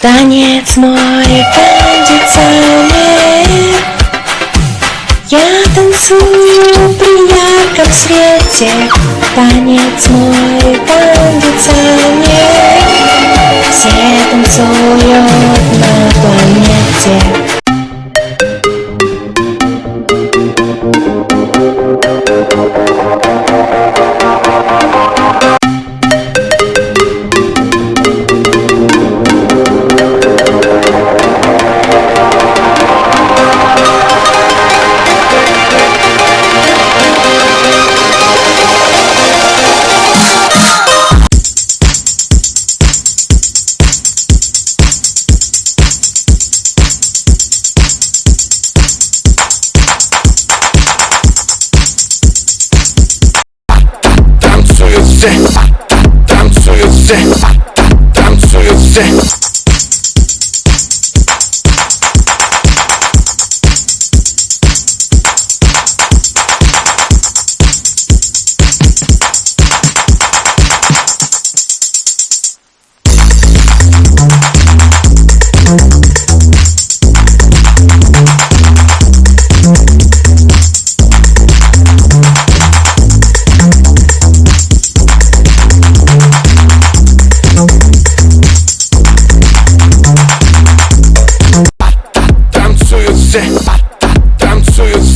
Танец мой кондиционер Я танцую при ярком свете. Танец мой кондиционер Все танцуют Танцуют все, танцуют все,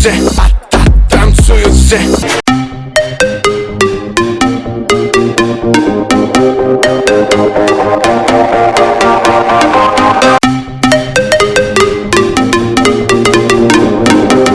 танцуют все, танцуют все.